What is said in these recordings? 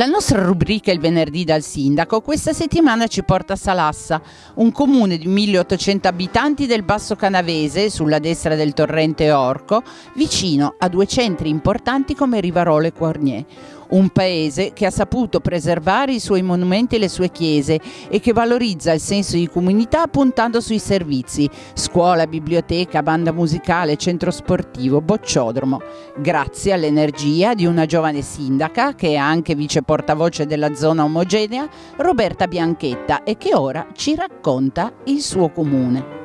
La nostra rubrica Il venerdì dal sindaco. Questa settimana ci porta a Salassa, un comune di 1800 abitanti del Basso Canavese, sulla destra del torrente Orco, vicino a due centri importanti come Rivarolo e Quarnier un paese che ha saputo preservare i suoi monumenti e le sue chiese e che valorizza il senso di comunità puntando sui servizi, scuola, biblioteca, banda musicale, centro sportivo, bocciodromo, grazie all'energia di una giovane sindaca che è anche vice portavoce della zona omogenea, Roberta Bianchetta, e che ora ci racconta il suo comune.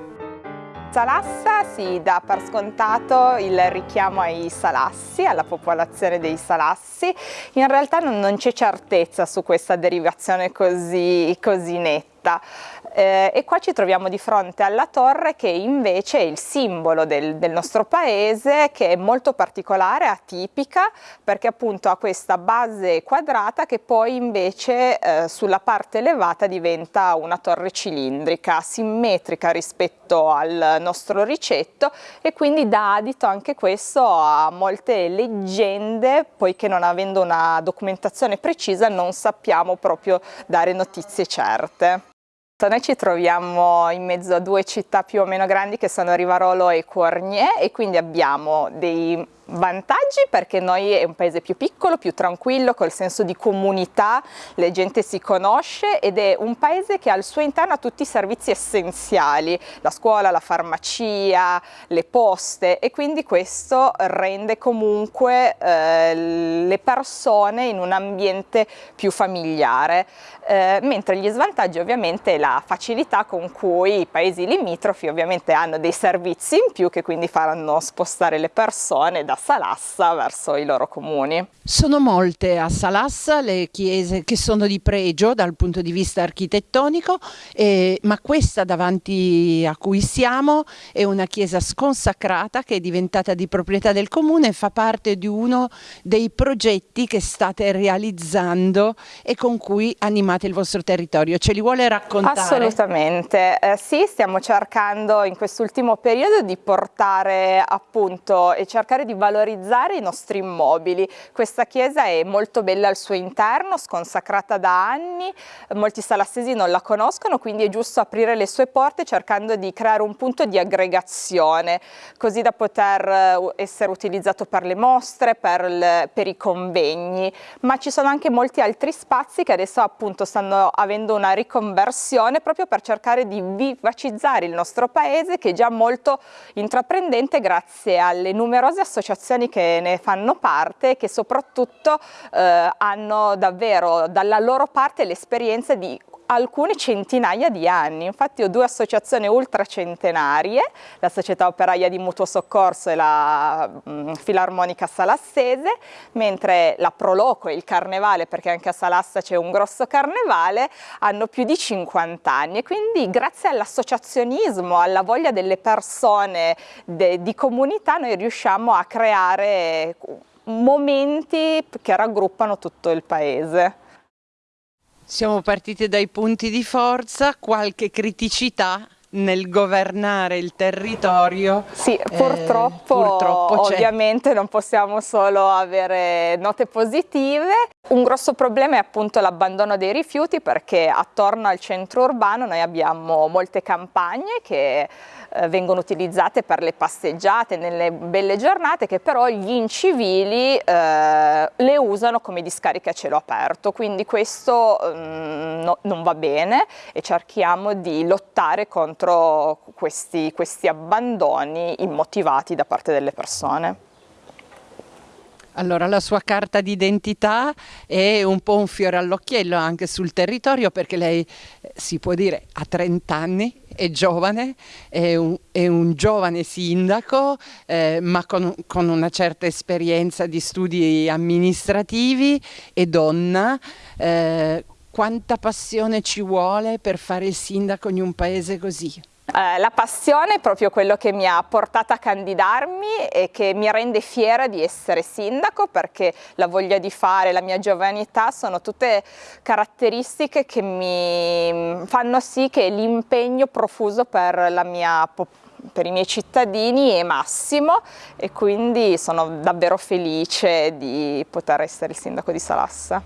Salassa si dà per scontato il richiamo ai salassi, alla popolazione dei salassi. In realtà non, c'è certezza su questa derivazione così, così netta eh, e qua ci troviamo di fronte alla torre che invece è il simbolo del, del nostro paese che è molto particolare, atipica perché appunto ha questa base quadrata che poi invece eh, sulla parte elevata diventa una torre cilindrica, simmetrica rispetto al nostro ricetto e quindi dà adito anche questo a molte leggende poiché non avendo una documentazione precisa non sappiamo proprio dare notizie certe. Noi ci troviamo in mezzo a due città più o meno grandi che sono Rivarolo e Cornier e quindi abbiamo dei vantaggi perché noi è un paese più piccolo, più tranquillo, col senso di comunità, la gente si conosce ed è un paese che al suo interno ha tutti i servizi essenziali, la scuola, la farmacia, le poste e quindi questo rende comunque eh, le persone in un ambiente più familiare, eh, mentre gli svantaggi ovviamente è la facilità con cui i paesi limitrofi ovviamente hanno dei servizi in più che quindi faranno spostare le persone da Salassa verso i loro comuni. Sono molte a Salassa le chiese che sono di pregio dal punto di vista architettonico, eh, ma questa davanti a cui siamo è una chiesa sconsacrata che è diventata di proprietà del comune e fa parte di uno dei progetti che state realizzando e con cui animate il vostro territorio. Ce li vuole raccontare? Assolutamente, eh, sì, stiamo cercando in quest'ultimo periodo di portare appunto e cercare di valorizzare i nostri immobili. Questa chiesa è molto bella al suo interno, sconsacrata da anni, molti salassesi non la conoscono, quindi è giusto aprire le sue porte cercando di creare un punto di aggregazione, così da poter eh, essere utilizzato per le mostre, per, le, per i convegni, ma ci sono anche molti altri spazi che adesso appunto stanno avendo una riconversione proprio per cercare di vivacizzare il nostro paese che è già molto intraprendente grazie alle numerose associazioni associazioni che ne fanno parte e che soprattutto eh, hanno davvero dalla loro parte l'esperienza di alcune centinaia di anni. Infatti ho due associazioni ultracentenarie, la Società Operaia di Mutuo Soccorso e la mh, mm, Filarmonica Salassese, mentre la Proloco e il Carnevale, perché anche a Salassa c'è un grosso carnevale, hanno più di 50 anni e quindi grazie all'associazionismo, alla voglia delle persone de, di comunità noi riusciamo a creare momenti che raggruppano tutto il paese. Siamo partiti dai punti di forza, qualche criticità nel governare il territorio. Sì, purtroppo, eh, purtroppo ovviamente non possiamo solo avere note positive. Un grosso problema è appunto l'abbandono dei rifiuti perché attorno al centro urbano noi abbiamo molte campagne che eh, vengono utilizzate per le passeggiate nelle belle giornate che però gli incivili eh, le usano come discariche a cielo aperto quindi questo mm, no, non va bene e cerchiamo di lottare contro questi, questi abbandoni immotivati da parte delle persone. Allora la sua carta d'identità è un po' un fiore all'occhiello anche sul territorio perché lei eh, si può dire ha 30 anni, è giovane, è un, è un giovane sindaco eh, ma con, con, una certa esperienza di studi amministrativi, è donna. Eh, quanta passione ci vuole per fare il sindaco in un paese così? Eh, la passione è proprio quello che mi ha portato a candidarmi e che mi rende fiera di essere sindaco perché la voglia di fare, la mia giovanità sono tutte caratteristiche che mi fanno sì che l'impegno profuso per, mia, per i miei cittadini è massimo e quindi sono davvero felice di poter essere il sindaco di Salassa.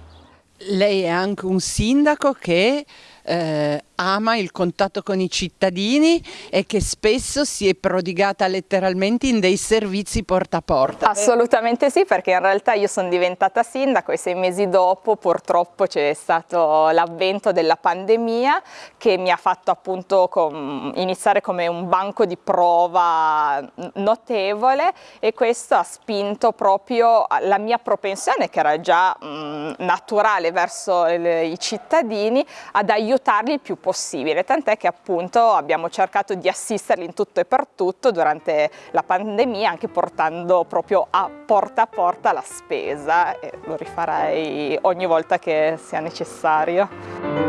Lei è anche un sindaco che eh, ama il contatto con i cittadini e che spesso si è prodigata letteralmente in dei servizi porta a porta. Assolutamente sì, perché in realtà io sono diventata sindaco e sei mesi dopo purtroppo c'è stato l'avvento della pandemia che mi ha fatto appunto com iniziare come un banco di prova notevole e questo ha spinto proprio la mia propensione che era già mh, naturale verso i cittadini ad aiutarli il più possibile possibile, tant'è che appunto abbiamo cercato di assisterli in tutto e per tutto durante la pandemia, anche portando proprio a porta a porta la spesa e lo rifarei ogni volta che sia necessario.